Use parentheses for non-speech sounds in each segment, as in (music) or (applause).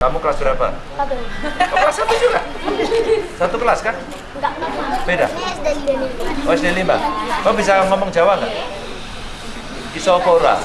Kamu kelas berapa? Satu. Oh, kelas satu juga? Satu kelas kan? Enggak. Beda? SD lima. Oh, SD 5? Kamu bisa ngomong Jawa nggak? Isopora.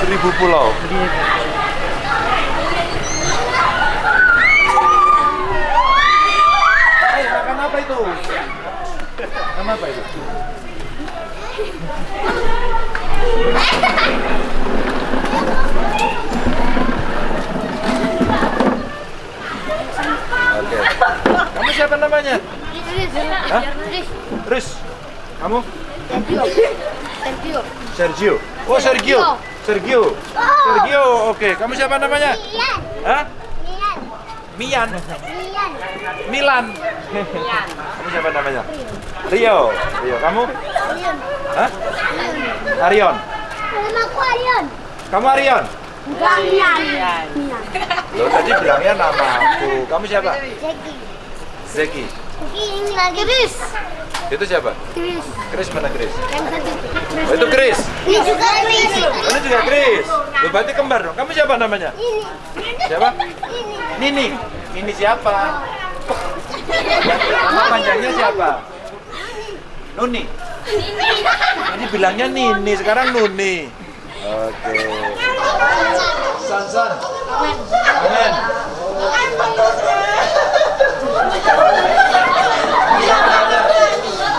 Seribu pulau. Hai, makan apa itu? Apa itu? Oke. Kamu siapa namanya? Hah? Riz. Kamu? Sergio. Sergio. Sergio. Oh, Sergio. Sergio. Sergio. Oke. Kamu siapa namanya? Hah? Mian. Mian. Mian. Milan. (laughs) Kamu siapa namanya? Rio. Rio. Kamu? Arion. Hah? Arion. Nama aku Arion. Kamu Arion? Enggak Mian. Loh, tadi bilangnya nama aku. Kamu siapa? Zeki. Zeki. Ini lagi Chris. Itu siapa? Chris. Chris mana Chris? Yang satu. Chris. Oh, itu Chris. Ini juga Chris. Ini juga Chris. Loh, berarti kembar dong. Kamu siapa namanya? Ini. Siapa? Ini. Nini. Nini siapa? Nama panjangnya siapa? Nuni. Ini bilangnya Nini, sekarang Nuni. Oke. San San. Amen.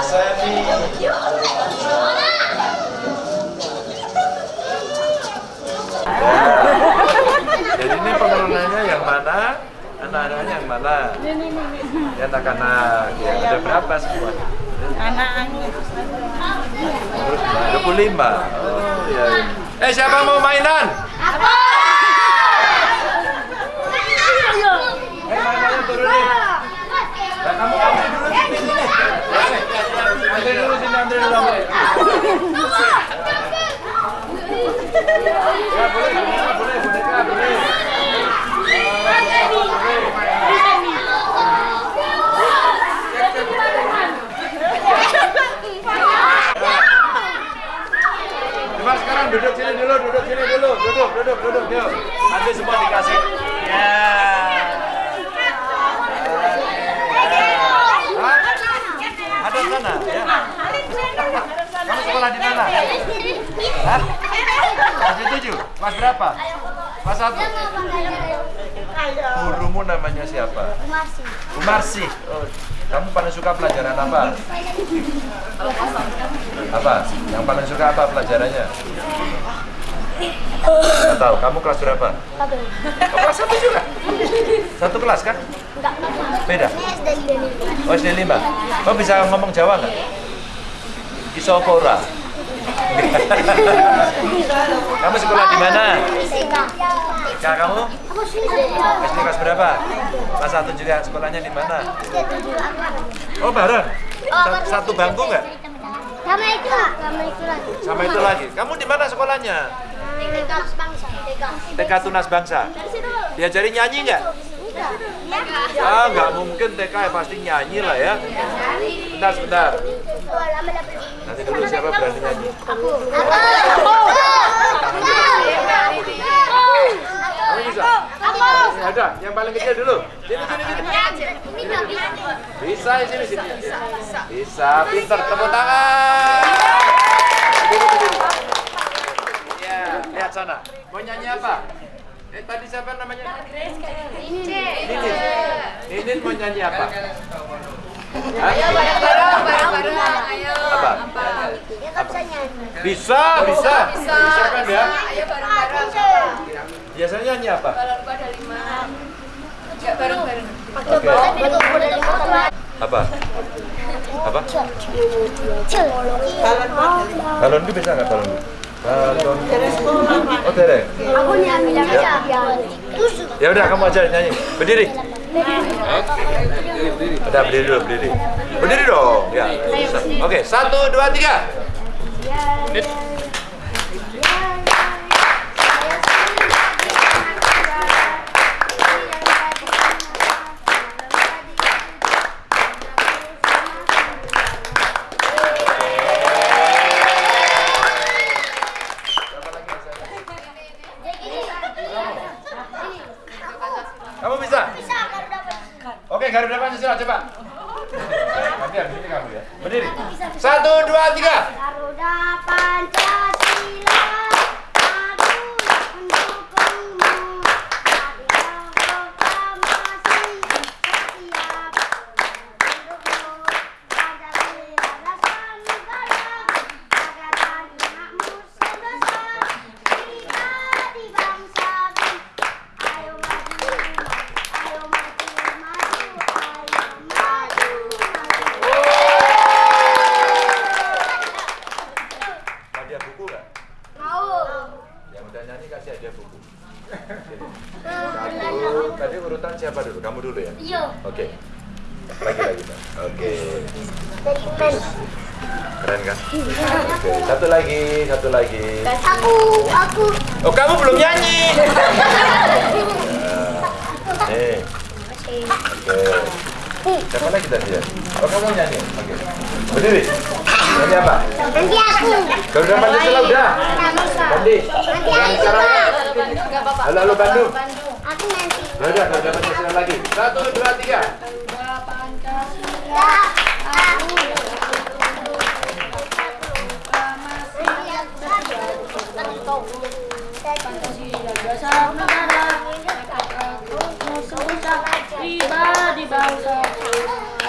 Seni. Jadi ini pengelolanya yang mana? Anak-anaknya yang mana? Anak-anak. Ya, ada berapa semua? Anak-anak Terus 25. Oh, iya. iya. Eh siapa mau mainan? Eh mainannya turunin. Nah, kamu antri dulu sini sini. Antri dulu sini, antri dulu. Antri. Ya boleh, boneka boleh, boneka boleh. Coba sekarang duduk sini dulu, duduk sini dulu, duduk, duduk, duduk, yuk. Nanti semua dikasih. Ya. Hah? Ada di sana, ya. Kamu sekolah di mana? Hah? Kelas tujuh? Kelas berapa? Kelas satu? Gurumu namanya siapa? Masih. Bu Marsi. Oh, kamu paling suka pelajaran apa? Apa? Yang paling suka apa pelajarannya? Nggak tahu. Kamu kelas berapa? Satu. Oh, kelas satu juga? Satu kelas kan? Enggak. Beda? SD. Oh, SD 5. Kamu bisa ngomong Jawa nggak? Isopora. (laughs) kamu sekolah di mana? Kak kamu? Aku. SD kelas berapa? Kelas satu juga. Sekolahnya di mana? Oh, bareng? Sa- Satu bangku nggak? Sama itu. Sama itu lagi. Sama itu lagi. Kamu di mana sekolahnya? TK bangsa. TK. Tunas Bangsa. Diajari nyanyi nggak? Enggak. Ah, nggak mungkin TK ya pasti nyanyi lah ya. Bentar, sebentar. Nanti dulu siapa berani nyanyi? Aku. Kamu bisa? Ya ada, yang paling kecil dulu. Sini, sini, sini. Bisa, ya, sini, sini. Bisa, pinter. Tepuk tangan. Berdiri, berdiri. Ya, lihat sana. Mau nyanyi apa? Eh, tadi siapa namanya? Ninin. Ninin mau nyanyi apa? Hah? Apa? Dia kan bisa nyanyi. Bisa, bisa. Bisa kan ya? Ayo bareng-bareng. Biasanya nyanyi apa? Kalau lupa ada lima. Ya bareng-bareng. Oke. Apa? Apa? Balon itu bisa nggak balon? Balon. Oh, derek. Aku nyanyi aja. Terus Ya udah kamu aja nyanyi. Berdiri. Udah berdiri dulu, berdiri. Berdiri dong. Ya. Oke, satu, dua, tiga. Kamu bisa? Bisa kalau dapat. Oke, Garuda Pancasila coba. Nanti habis ini kamu ya. Berdiri. Satu, dua, tiga. Garuda Pancasila, tadi urutan siapa dulu? Kamu dulu ya? Iya. Oke. Lagi lagi, Pak. Oke. Pen. Keren kan? Oke. Satu lagi, satu lagi. Aku, aku. Oh, kamu belum nyanyi. Nah, (laughs) Nih. Oke. Siapa lagi tadi ya? Oh, kamu nyanyi? Oke. Berdiri. Nyanyi apa? Nanti aku. Pancasila udah. Bisa. Bandi. Nanti Yang aku. Halo, halo Bandung. Aku nanti. Ya udah, Garuda Pancasila lagi. Satu, dua, tiga. Ya, aku. dasar negara musuh bangsa pribadi bangsa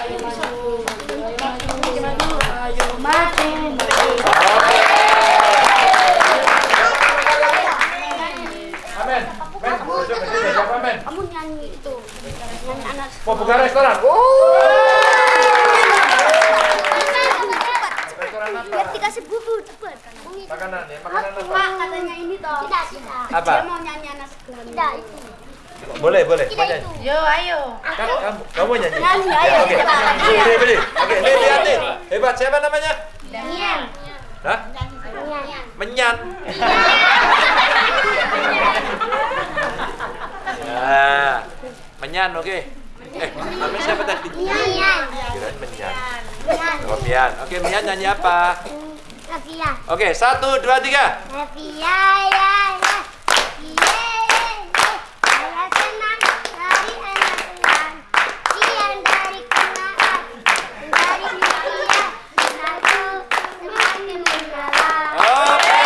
ayo maju maju maju ayo maju Amin. Men, coba berdiri. Siapa, Men? Kamu nyanyi itu. Nyanyi anak. Mau buka restoran? Oh. Restoran apa? Biar dikasih buku cepat. Makanan ya, makanan apa? Pak katanya ini toh. Tidak, tidak. Apa? Dia mau nyanyi anak segala. Tidak, itu. Boleh, itu. yo ayo kamu, kamu nyanyi? Nyanyi, Ya, ayo, Oke, kita. berdiri, berdiri. Oke, nih lihat nih. Hebat, siapa namanya? Nyanyi. Hah? Nyanyi. Menyan. Nah, menyan, oke. Eh, namanya siapa tadi? Nyanyi. Kirain menyan. Oh, Mian. Oke, Mian nyanyi apa? Nafia. Oke, satu, dua, tiga. Nafia, ya, ya. Iya, ya, ya. Saya senang dari anak senang. Kian dari kenaan. Dari Nafia. Kenalku semakin mendalam. Oke.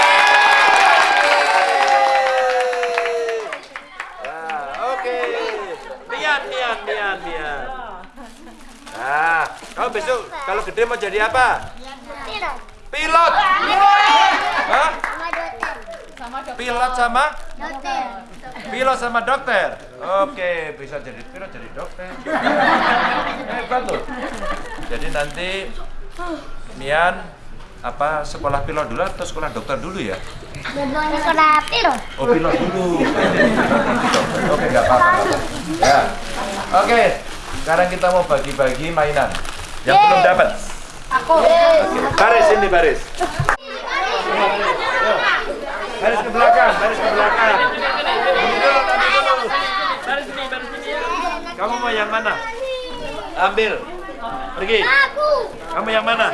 Nah, oke. Mian, Mian, Mian, Mian. Nah, kamu besok kalau gede mau jadi apa? Pilot. Pilot. Hah? Sama dokter. Pilot sama? Dokter. Pilot sama dokter. Oke, bisa jadi pilot jadi dokter. Hebat loh. Jadi nanti Mian apa sekolah pilot dulu atau sekolah dokter dulu ya? Sekolah pilot. Oh pilot dulu. Oke nggak apa-apa. Ya. Oke. Sekarang kita mau bagi-bagi mainan. Yang belum dapat. Aku. Baris ini baris. Baris ke belakang, baris ke belakang. Ini dulu, nanti dulu. Kamu mau yang mana? Ambil. Pergi. Aku. Kamu yang mana?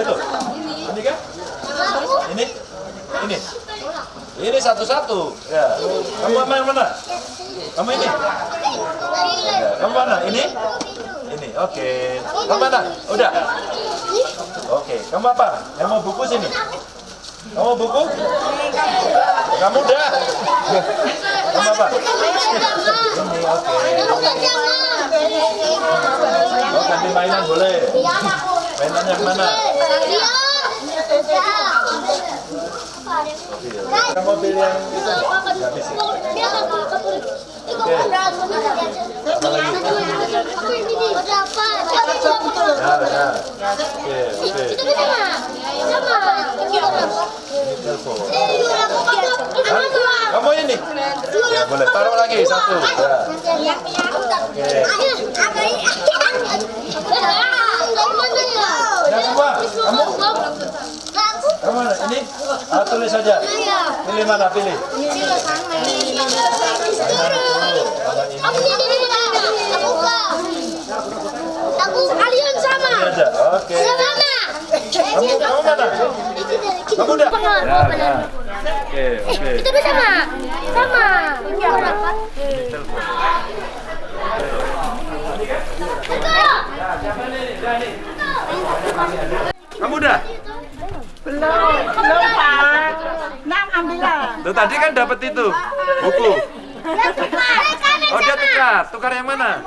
Itu. Ini kan? Ini? Ini? Ini satu-satu. Ya. Kamu sama yang mana? Kamu ini? Kamu mana? Ini? Ini. Oke. Kamu mana? Udah. Oke. Kamu apa? Yang mau buku sini? Kamu mau buku? Kamu udah. Kamu apa? Ini. Oke. Oh, ganti mainan boleh. Mainan yang mana? Kamu pilih yang itu. Habis itu. Oke. Oke, oke. Telepon. Hah? Kamu ini? Ya, boleh. Taruh lagi satu. Ya. Oke. Ya semua. Kamu? Kamu mana? Ini? Ah, tulis saja. Pilih mana? Pilih. Aku kalian sama. Oke. Sama. Kamu, kamu mana? Kamu udah? Ya, ya. Oke, oke. Sama. Kamu udah? Belum, Tuh tadi kan dapat itu buku. Oh dia tukar, tukar yang mana?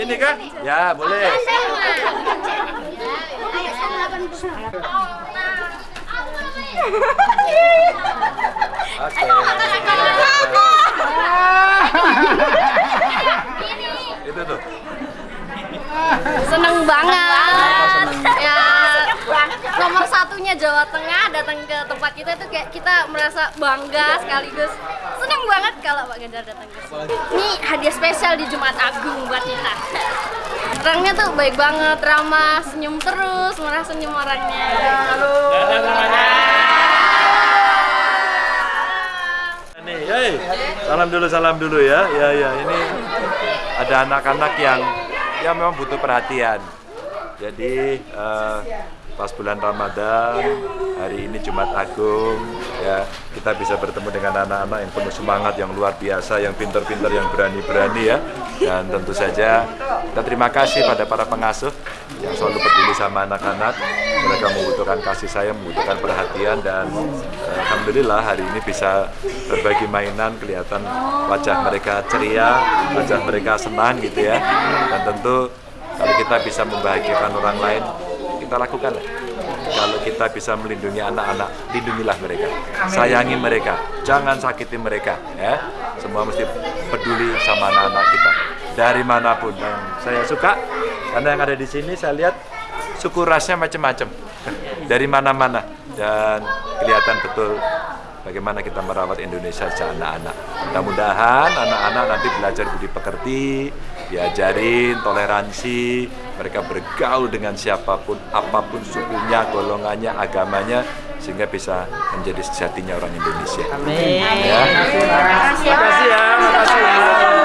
Ini kan? Ya boleh. Itu tuh. Seneng banget. Ya, nomor satunya Jawa Tengah datang ke tempat kita itu kayak kita merasa bangga sekaligus seneng banget kalau Pak Ganjar datang ke sini. Ini hadiah spesial di Jumat Agung buat kita. Orangnya tuh baik banget, ramah, senyum terus, murah senyum orangnya. Nih, hey. salam dulu, salam dulu ya. Ya, ya. Ini ada anak-anak yang yang memang butuh perhatian. Jadi eh, pas bulan Ramadan, hari ini Jumat Agung, ya kita bisa bertemu dengan anak-anak yang penuh semangat, yang luar biasa, yang pintar-pintar, yang berani-berani ya. Dan tentu saja kita terima kasih pada para pengasuh yang selalu peduli sama anak-anak. Mereka membutuhkan kasih sayang, membutuhkan perhatian dan eh, alhamdulillah hari ini bisa berbagi mainan, kelihatan wajah mereka ceria, wajah mereka senang gitu ya. Dan tentu kalau kita bisa membahagiakan orang lain, kita lakukan. Kalau kita bisa melindungi anak-anak, lindungilah mereka, sayangi mereka, jangan sakiti mereka. Ya, semua mesti peduli sama anak-anak kita dari mana pun. Dan saya suka karena yang ada di sini saya lihat suku rasnya macam-macam dari mana-mana dan kelihatan betul bagaimana kita merawat Indonesia sejak anak-anak. Mudah-mudahan anak-anak nanti belajar budi pekerti, diajarin toleransi, mereka bergaul dengan siapa pun, apa pun sukunya, golongannya, agamanya, sehingga bisa menjadi sejatinya orang Indonesia. Amin. Ya. Terima kasih ya, terima kasih ya.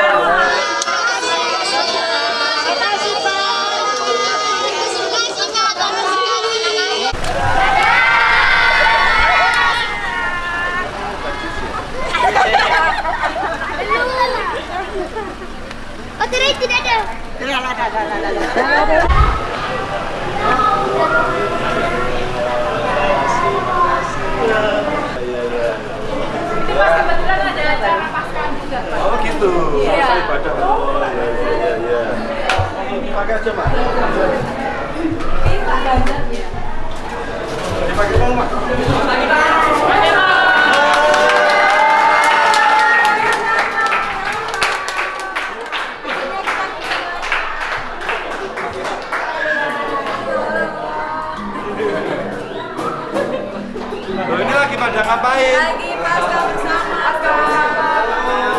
Pada ngapain? Lagi pasca bersama.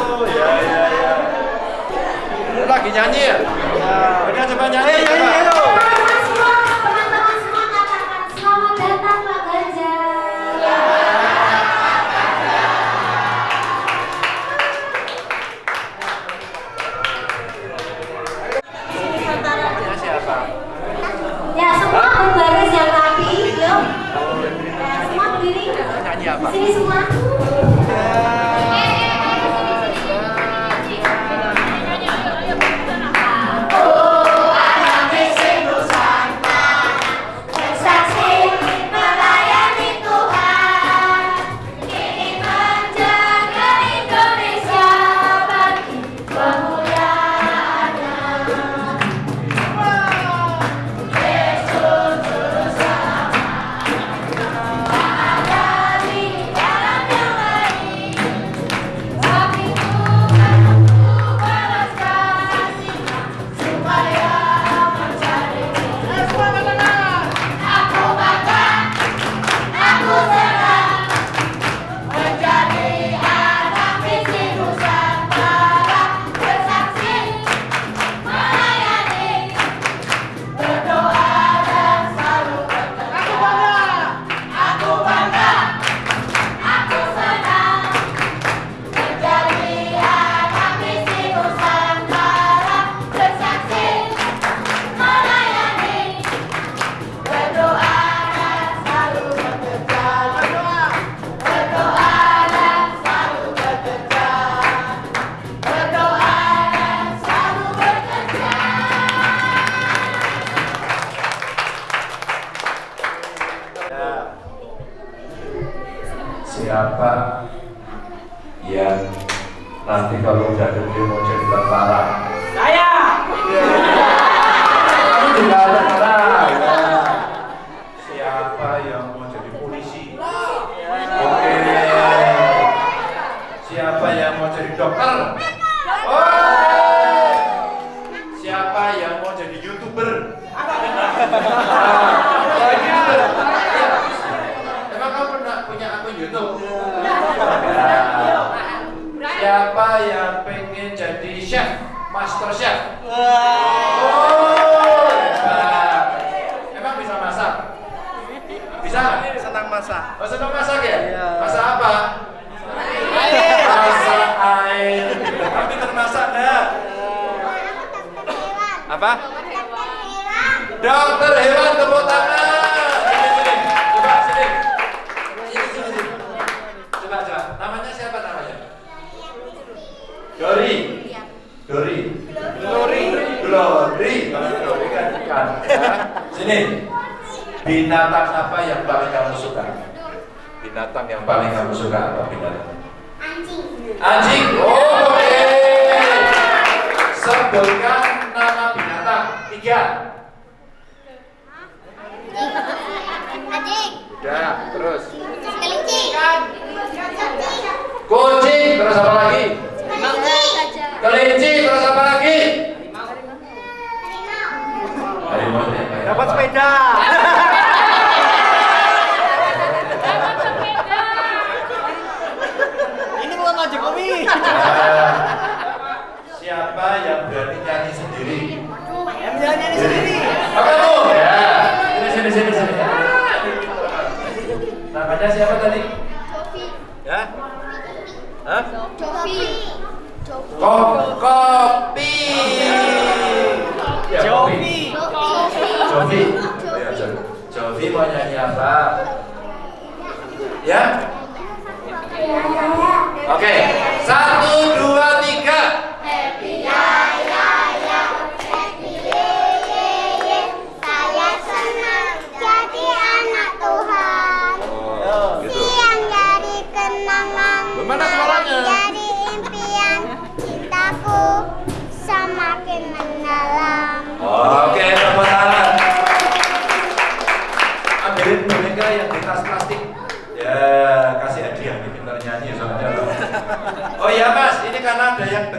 Oh, ya, ya, ya. Lagi nyanyi ya? Ini coba nyanyi, coba. Teman-teman semua katakan ini semua. Tam yang paling aku suka apa?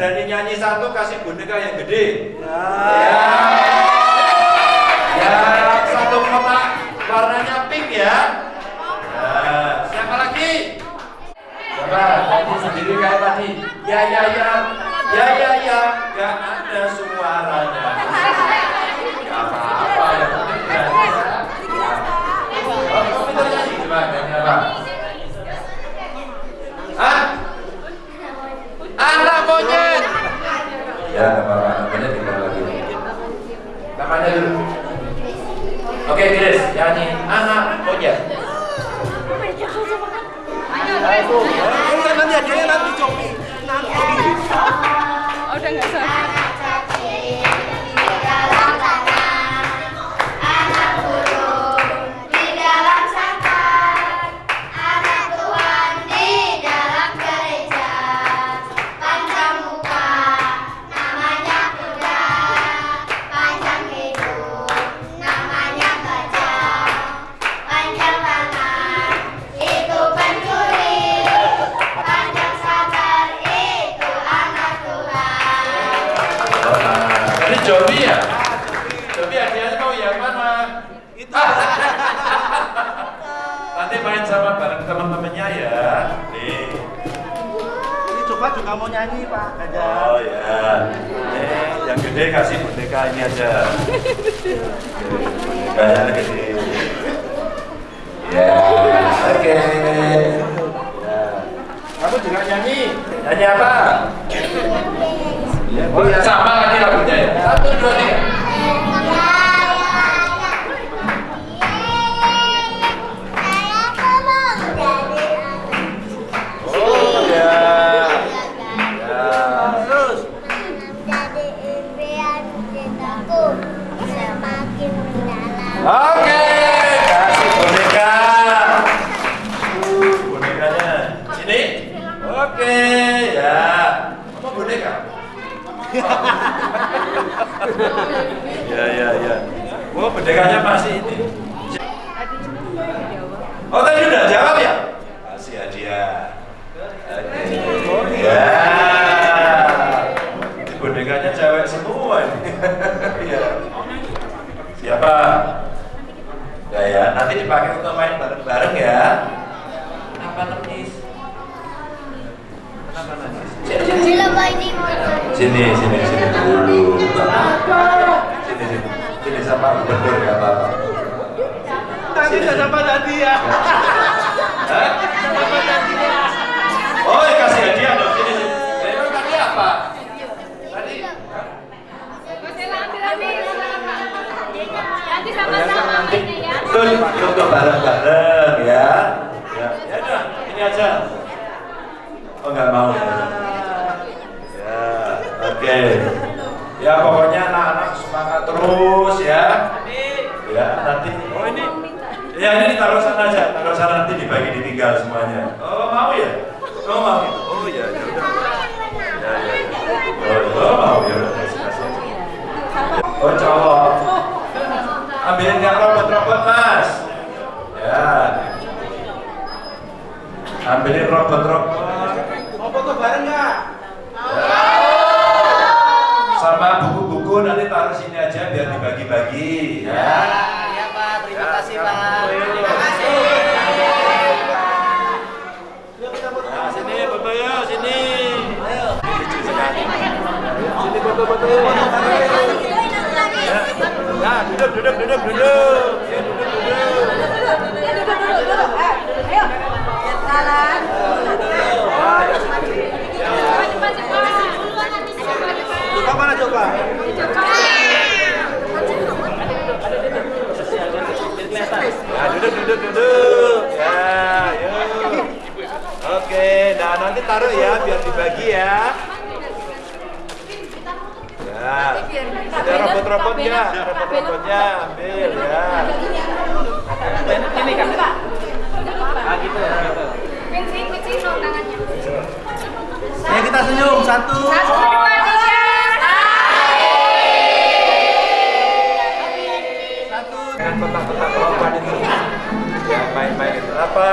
berani nyanyi satu kasih boneka yang gede. Ya, ya. ya satu kotak warnanya pink ya. Nah, siapa lagi? Coba tadi sendiri kayak tadi. Ya ya ya. Ya ya ya. Gak ada suaranya. Siapa ya ya. Nanti dipakai untuk main bareng-bareng ya. Kenapa nangis? Kenapa nangis? Sila ba ini mo? sini sini sini dulu. Sini sini. Sini sama gubernur ya apa apa Tadi udah sama tadi ya. Sama tadi ya. oh ya. Kasih hadiah dong sini sini Lah, emang tadi apa tadi Nanti sama-sama mainnya ya. Betul, untuk bareng-bareng ya. Ya, ya udah, ini aja. Oh nggak mau ya? Ya, oke. Ya pokoknya anak-anak semangat terus ya. Ya nanti. Oh ini. Ya ini taruh sana aja, taruh sana nanti dibagi ditinggal semuanya. Oh mau ya? Oh mau. Oh ya, ya udah. Ya, ya, ya. Oh, oh mau ya udah. Oh cowok. Ambilin yang mas. Ya. Ambilin robot-robot. Mau foto bareng nggak? Sama buku-buku nanti taruh sini aja biar dibagi-bagi ya. Iya Pak, terima kasih Pak. Sini foto ya, sini. Sini. Nah, duduk, duduk. Ya, duduk, duduk. Coba mana coba? Nah, duduk, duduk, duduk. Ya, yuk. Oke, nah nanti taruh ya biar dibagi ya. Ya, ada robot-robotnya, robot-robotnya ambil ya. Ini kan. Ah gitu ya. gitu. Kunci, kunci no tangannya. Ya kita senyum satu. Satu, dua, tiga. Dengan kotak-kotak robot itu. Ya, main-main itu apa?